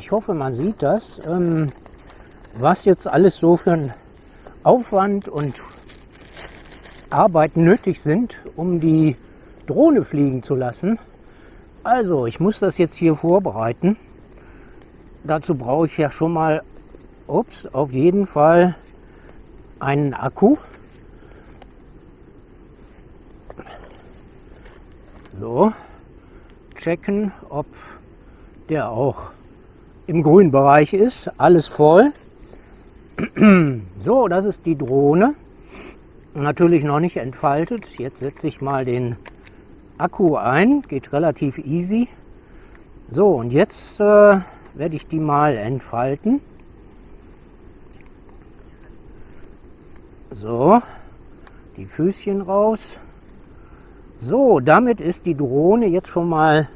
Ich hoffe, man sieht das, ähm, was jetzt alles so für ein Aufwand und Arbeit nötig sind, um die Drohne fliegen zu lassen. Also, ich muss das jetzt hier vorbereiten. Dazu brauche ich ja schon mal, ups, auf jeden Fall einen Akku. So, checken, ob der auch im grünen Bereich ist. Alles voll. So, das ist die Drohne. Natürlich noch nicht entfaltet. Jetzt setze ich mal den Akku ein. Geht relativ easy. So, und jetzt äh, werde ich die mal entfalten. So, die Füßchen raus. So, damit ist die Drohne jetzt schon mal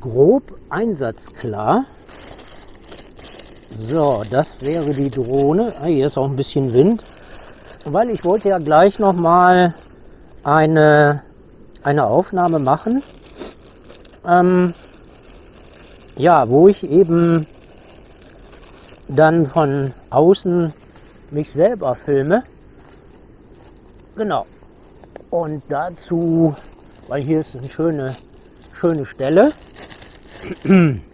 grob einsatzklar. So, das wäre die Drohne. Ah, hier ist auch ein bisschen Wind. Weil ich wollte ja gleich noch mal eine, eine Aufnahme machen. Ähm, ja, wo ich eben dann von außen mich selber filme. Genau. Und dazu, weil hier ist eine schöne, schöne Stelle.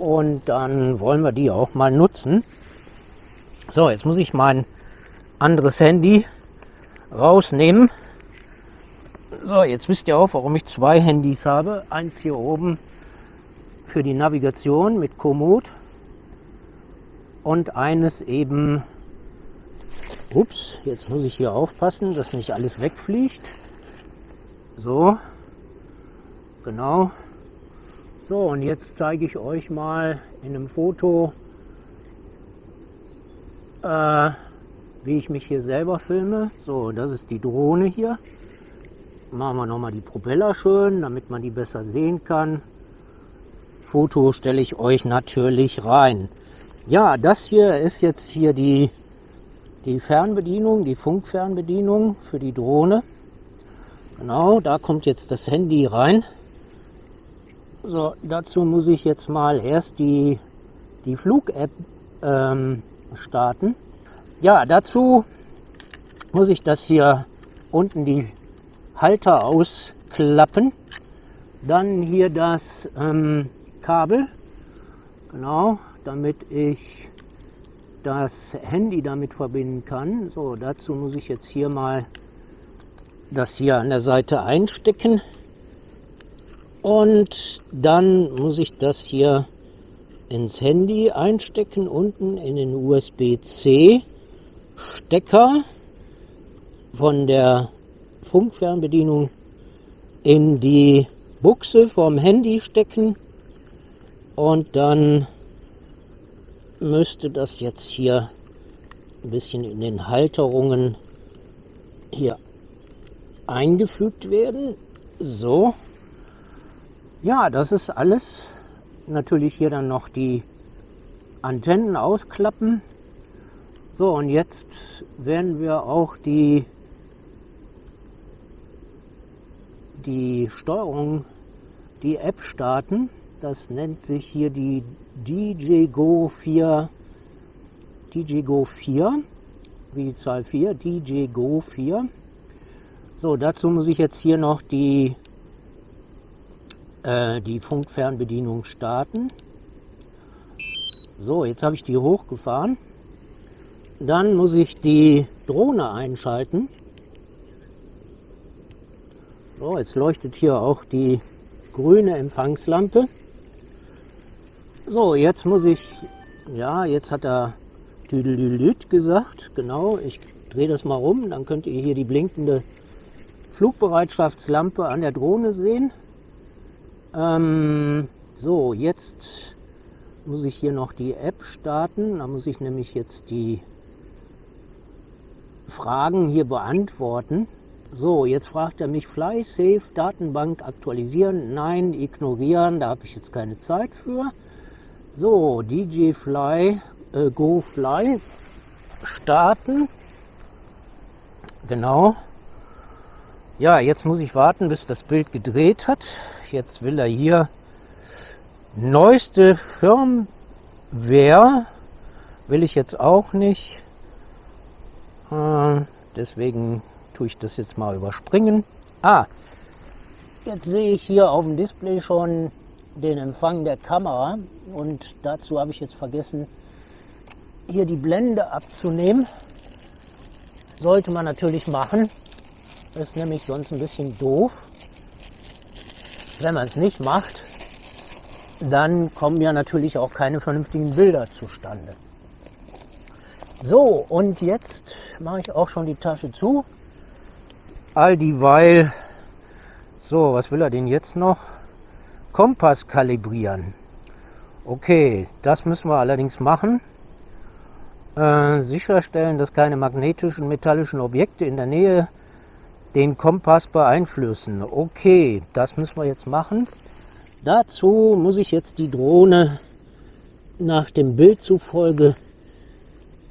Und dann wollen wir die auch mal nutzen. So, jetzt muss ich mein anderes Handy rausnehmen. So, jetzt wisst ihr auch, warum ich zwei Handys habe. Eins hier oben für die Navigation mit Komoot und eines eben, ups, jetzt muss ich hier aufpassen, dass nicht alles wegfliegt. So, genau, so, und jetzt zeige ich euch mal in einem Foto, äh, wie ich mich hier selber filme. So, das ist die Drohne hier. Machen wir nochmal die Propeller schön, damit man die besser sehen kann. Foto stelle ich euch natürlich rein. Ja, das hier ist jetzt hier die, die Fernbedienung, die Funkfernbedienung für die Drohne. Genau, da kommt jetzt das Handy rein. So, dazu muss ich jetzt mal erst die, die Flug-App ähm, starten. Ja, dazu muss ich das hier unten die Halter ausklappen. Dann hier das ähm, Kabel, genau, damit ich das Handy damit verbinden kann. So, dazu muss ich jetzt hier mal das hier an der Seite einstecken. Und dann muss ich das hier ins Handy einstecken, unten in den USB-C Stecker von der Funkfernbedienung in die Buchse vom Handy stecken und dann müsste das jetzt hier ein bisschen in den Halterungen hier eingefügt werden. So. Ja, das ist alles. Natürlich hier dann noch die Antennen ausklappen. So, und jetzt werden wir auch die, die Steuerung, die App starten. Das nennt sich hier die DJ Go 4, DJ Go 4, wie die Zahl 4, DJ Go 4. So, dazu muss ich jetzt hier noch die äh, die Funkfernbedienung starten. So, jetzt habe ich die hochgefahren. Dann muss ich die Drohne einschalten. So, jetzt leuchtet hier auch die grüne Empfangslampe. So, jetzt muss ich, ja, jetzt hat er Tüdelüt gesagt. Genau, ich drehe das mal rum, dann könnt ihr hier die blinkende Flugbereitschaftslampe an der Drohne sehen. Ähm, so, jetzt muss ich hier noch die App starten. Da muss ich nämlich jetzt die Fragen hier beantworten. So, jetzt fragt er mich Fly Safe Datenbank aktualisieren. Nein, ignorieren, da habe ich jetzt keine Zeit für. So, DJ Fly, äh, Go Fly starten. Genau. Ja, jetzt muss ich warten, bis das Bild gedreht hat. Jetzt will er hier Neueste Firmware will ich jetzt auch nicht. Äh, deswegen tue ich das jetzt mal überspringen. Ah, jetzt sehe ich hier auf dem Display schon den Empfang der Kamera und dazu habe ich jetzt vergessen, hier die Blende abzunehmen. Sollte man natürlich machen. Ist nämlich sonst ein bisschen doof. Wenn man es nicht macht, dann kommen ja natürlich auch keine vernünftigen Bilder zustande. So, und jetzt mache ich auch schon die Tasche zu. All dieweil, so, was will er denn jetzt noch? Kompass kalibrieren. Okay, das müssen wir allerdings machen. Äh, sicherstellen, dass keine magnetischen, metallischen Objekte in der Nähe den Kompass beeinflussen. Okay, das müssen wir jetzt machen. Dazu muss ich jetzt die Drohne nach dem Bild zufolge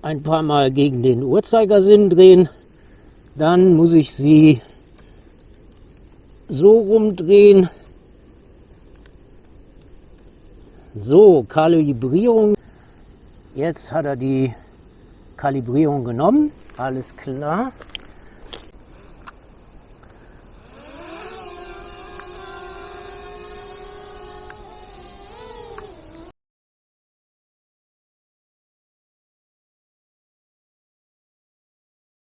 ein paar Mal gegen den Uhrzeigersinn drehen. Dann muss ich sie so rumdrehen. So, Kalibrierung. Jetzt hat er die Kalibrierung genommen. Alles klar.